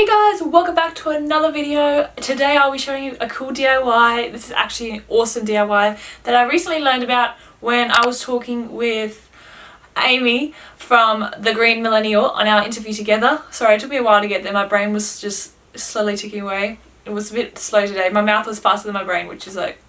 Hey guys, welcome back to another video. Today I'll be showing you a cool DIY. This is actually an awesome DIY that I recently learned about when I was talking with Amy from The Green Millennial on our interview together. Sorry, it took me a while to get there. My brain was just slowly ticking away. It was a bit slow today. My mouth was faster than my brain, which is like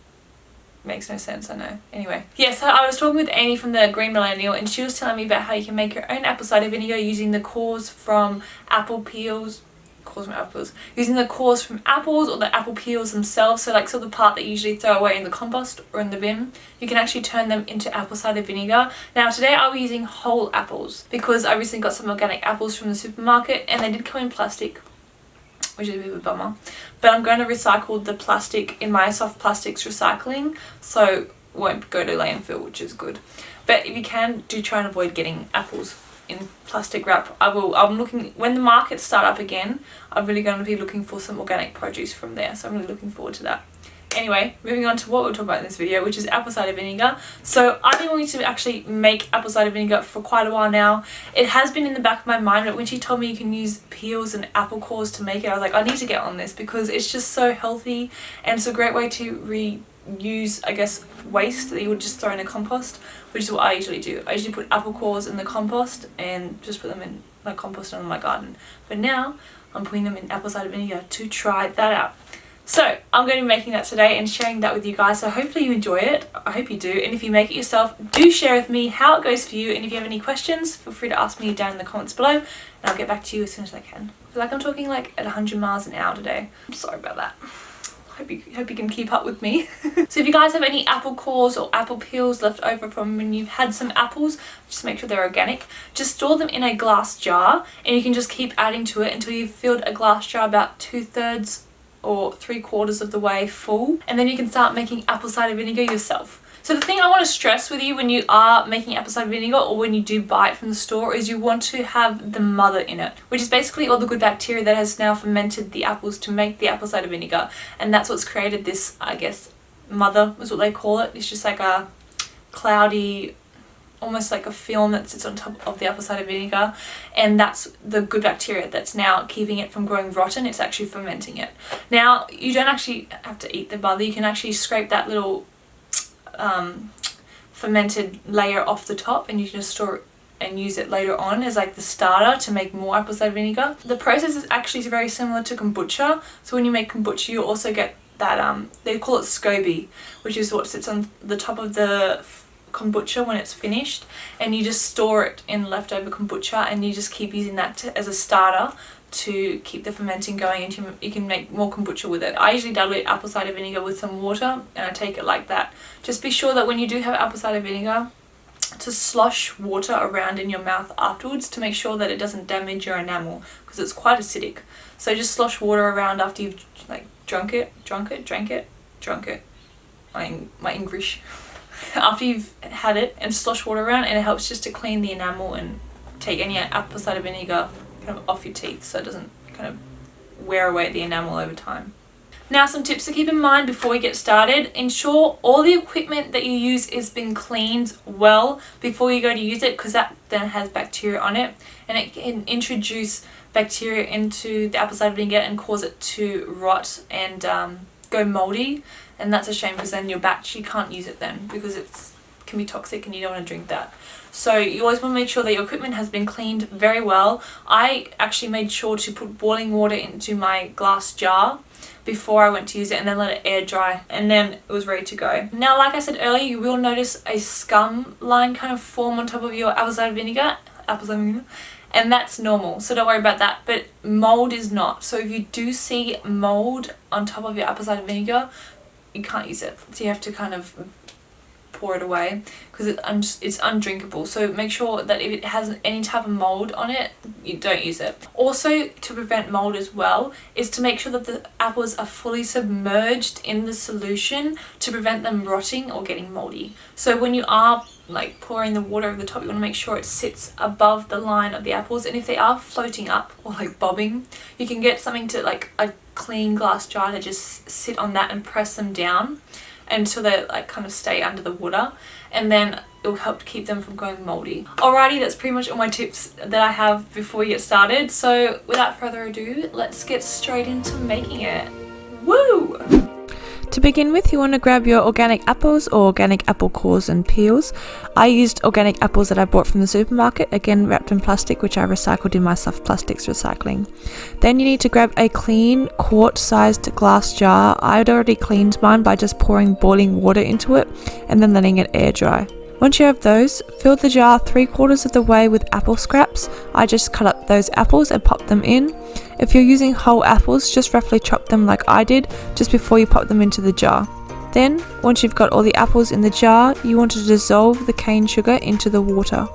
makes no sense I know anyway yeah so I was talking with Amy from the Green Millennial and she was telling me about how you can make your own apple cider vinegar using the cores from apple peels cores from apples using the cores from apples or the apple peels themselves so like so the part that you usually throw away in the compost or in the bin you can actually turn them into apple cider vinegar now today I'll be using whole apples because I recently got some organic apples from the supermarket and they did come in plastic which is a bit of a bummer. But I'm going to recycle the plastic in my soft plastics recycling, so won't go to landfill, which is good. But if you can, do try and avoid getting apples in plastic wrap. I will, I'm looking, when the markets start up again, I'm really going to be looking for some organic produce from there, so I'm really looking forward to that. Anyway, moving on to what we'll talk about in this video, which is apple cider vinegar. So I've been wanting to actually make apple cider vinegar for quite a while now. It has been in the back of my mind, but when she told me you can use peels and apple cores to make it, I was like, I need to get on this because it's just so healthy and it's a great way to reuse, I guess, waste that you would just throw in a compost, which is what I usually do. I usually put apple cores in the compost and just put them in my compost in my garden. But now I'm putting them in apple cider vinegar to try that out. So I'm going to be making that today and sharing that with you guys. So hopefully you enjoy it. I hope you do. And if you make it yourself, do share with me how it goes for you. And if you have any questions, feel free to ask me down in the comments below. And I'll get back to you as soon as I can. I feel like I'm talking like at 100 miles an hour today. I'm sorry about that. Hope you, hope you can keep up with me. so if you guys have any apple cores or apple peels left over from when you've had some apples, just make sure they're organic. Just store them in a glass jar and you can just keep adding to it until you've filled a glass jar about two thirds or three quarters of the way full and then you can start making apple cider vinegar yourself. So the thing I want to stress with you when you are making apple cider vinegar or when you do buy it from the store is you want to have the mother in it, which is basically all the good bacteria that has now fermented the apples to make the apple cider vinegar. And that's what's created this, I guess, mother is what they call it. It's just like a cloudy almost like a film that sits on top of the apple cider vinegar and that's the good bacteria that's now keeping it from growing rotten it's actually fermenting it now you don't actually have to eat the mother you can actually scrape that little um, fermented layer off the top and you can just store it and use it later on as like the starter to make more apple cider vinegar. The process is actually very similar to kombucha. So when you make kombucha you also get that, um, they call it SCOBY, which is what sits on the top of the kombucha when it's finished and you just store it in leftover kombucha and you just keep using that to, as a starter to keep the fermenting going and you, can make more kombucha with it. I usually dilute apple cider vinegar with some water and I take it like that. Just be sure that when you do have apple cider vinegar to slosh water around in your mouth afterwards to make sure that it doesn't damage your enamel because it's quite acidic. So just slosh water around after you've like drunk it, drunk it, drank it, drunk it. My, my English. after you've had it and slosh water around and it helps just to clean the enamel and take any apple cider vinegar kind of off your teeth so it doesn't kind of wear away the enamel over time. Now some tips to keep in mind before we get started. Ensure all the equipment that you use has been cleaned well before you go to use it because that then has bacteria on it and it can introduce bacteria into the apple cider vinegar and cause it to rot and um, go moldy and that's a shame because then your batch you can't use it then because it's can be toxic and you don't want to drink that. So you always want to make sure that your equipment has been cleaned very well. I actually made sure to put boiling water into my glass jar before I went to use it and then let it air dry and then it was ready to go. Now like I said earlier you will notice a scum line kind of form on top of your apple cider vinegar, apple cider vinegar and that's normal so don't worry about that but mold is not. So if you do see mold on top of your apple cider vinegar you can't use it. So you have to kind of pour it away because it it's undrinkable. So make sure that if it has any type of mold on it you don't use it. Also to prevent mold as well is to make sure that the apples are fully submerged in the solution to prevent them rotting or getting moldy. So when you are like pouring the water over the top you want to make sure it sits above the line of the apples and if they are floating up or like bobbing you can get something to like a clean glass jar to just sit on that and press them down until they like kind of stay under the water and then it will help keep them from going moldy. Alrighty, that's pretty much all my tips that I have before we get started. So without further ado, let's get straight into making it. Woo! To begin with, you want to grab your organic apples or organic apple cores and peels. I used organic apples that I bought from the supermarket, again wrapped in plastic, which I recycled in my soft plastics recycling. Then you need to grab a clean quart sized glass jar. I'd already cleaned mine by just pouring boiling water into it and then letting it air dry. Once you have those, fill the jar three quarters of the way with apple scraps. I just cut up those apples and pop them in. If you're using whole apples, just roughly chop them like I did just before you pop them into the jar. Then, once you've got all the apples in the jar, you want to dissolve the cane sugar into the water.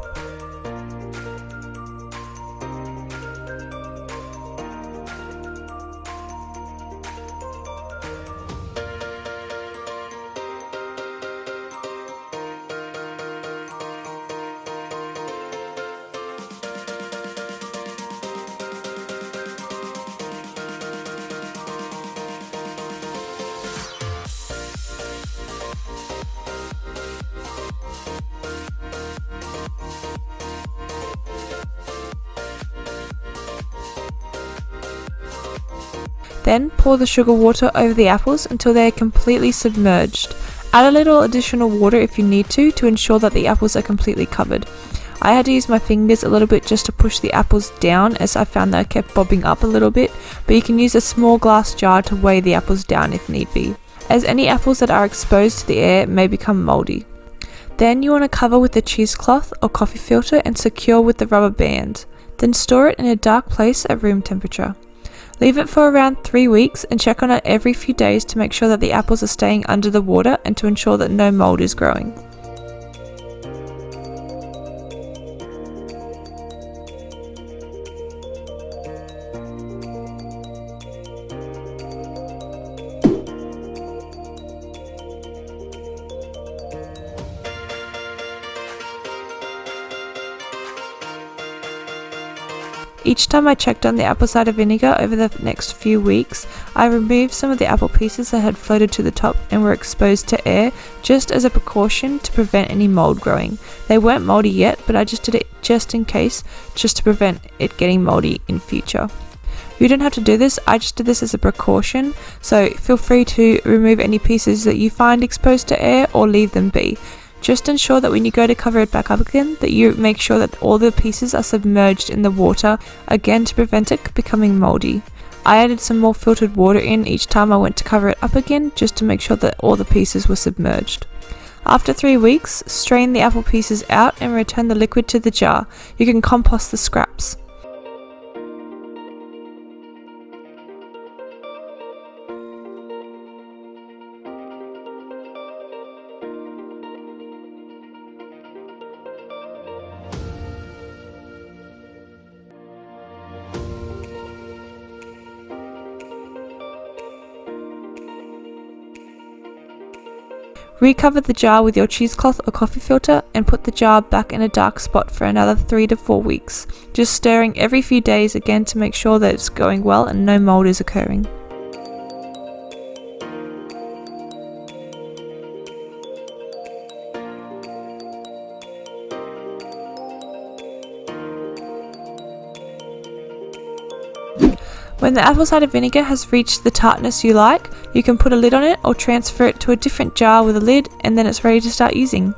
Then pour the sugar water over the apples until they are completely submerged. Add a little additional water if you need to to ensure that the apples are completely covered. I had to use my fingers a little bit just to push the apples down as I found that I kept bobbing up a little bit, but you can use a small glass jar to weigh the apples down if need be, as any apples that are exposed to the air may become mouldy. Then you want to cover with a cheesecloth or coffee filter and secure with the rubber band. Then store it in a dark place at room temperature. Leave it for around 3 weeks and check on it every few days to make sure that the apples are staying under the water and to ensure that no mold is growing. Each time I checked on the apple cider vinegar over the next few weeks, I removed some of the apple pieces that had floated to the top and were exposed to air just as a precaution to prevent any mold growing. They weren't moldy yet, but I just did it just in case, just to prevent it getting moldy in future. You don't have to do this, I just did this as a precaution, so feel free to remove any pieces that you find exposed to air or leave them be. Just ensure that when you go to cover it back up again, that you make sure that all the pieces are submerged in the water, again to prevent it becoming moldy. I added some more filtered water in each time I went to cover it up again, just to make sure that all the pieces were submerged. After 3 weeks, strain the apple pieces out and return the liquid to the jar. You can compost the scraps. Recover the jar with your cheesecloth or coffee filter and put the jar back in a dark spot for another 3 to 4 weeks, just stirring every few days again to make sure that it's going well and no mold is occurring. When the apple cider vinegar has reached the tartness you like, you can put a lid on it or transfer it to a different jar with a lid and then it's ready to start using.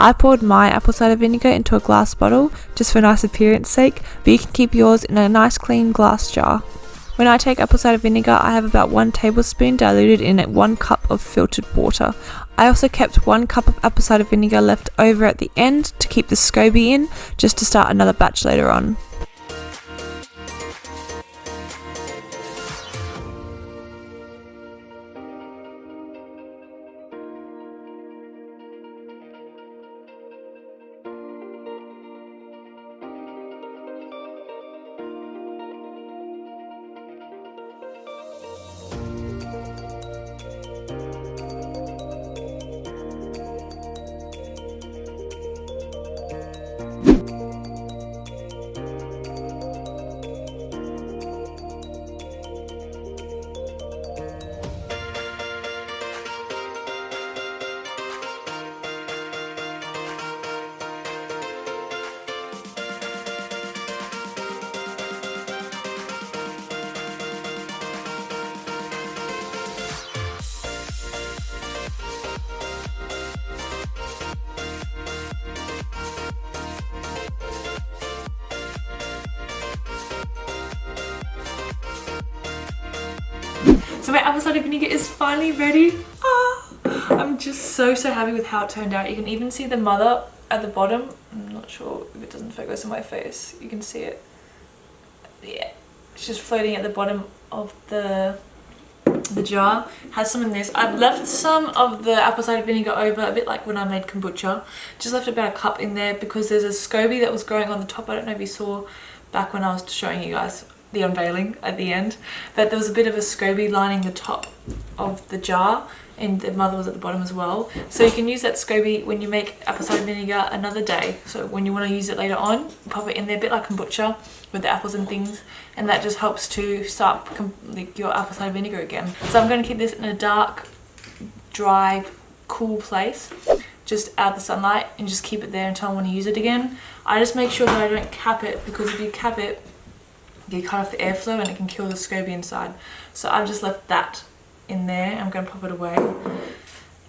I poured my apple cider vinegar into a glass bottle just for nice appearance sake, but you can keep yours in a nice clean glass jar. When I take apple cider vinegar, I have about 1 tablespoon diluted in 1 cup of filtered water. I also kept 1 cup of apple cider vinegar left over at the end to keep the SCOBY in, just to start another batch later on. So my apple cider vinegar is finally ready. Ah, I'm just so, so happy with how it turned out. You can even see the mother at the bottom. I'm not sure if it doesn't focus on my face. You can see it. Yeah, it's just floating at the bottom of the the jar has some in this i've left some of the apple cider vinegar over a bit like when i made kombucha just left about a cup in there because there's a scoby that was growing on the top i don't know if you saw back when i was showing you guys the unveiling at the end but there was a bit of a scoby lining the top of the jar and the mother was at the bottom as well. So you can use that scoby when you make apple cider vinegar another day. So when you want to use it later on pop it in there a bit like kombucha with the apples and things and that just helps to start your apple cider vinegar again. So i'm going to keep this in a dark dry cool place. Just out of the sunlight and just keep it there until i want to use it again. I just make sure that i don't cap it because if you cap it you cut off the airflow and it can kill the scoby inside so i've just left that in there. I'm going to pop it away.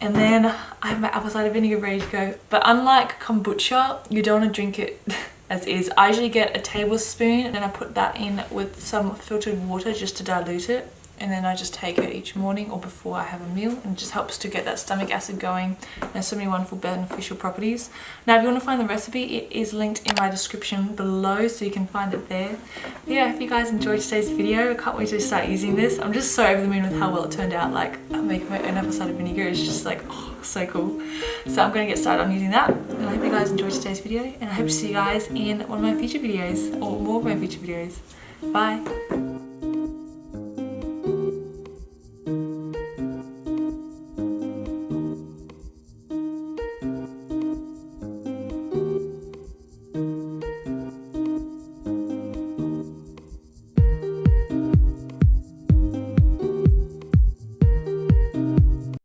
And then I have my apple cider vinegar ready to go. But unlike kombucha, you don't want to drink it as is. I usually get a tablespoon and then I put that in with some filtered water just to dilute it and then I just take it each morning or before I have a meal and it just helps to get that stomach acid going and so many wonderful beneficial properties. Now if you want to find the recipe it is linked in my description below so you can find it there. Yeah, if you guys enjoyed today's video, I can't wait to start using this. I'm just so over the moon with how well it turned out. Like I'm making my own apple cider vinegar is just like oh, so cool. So I'm going to get started on using that and I hope you guys enjoyed today's video and I hope to see you guys in one of my future videos or more of my future videos. Bye!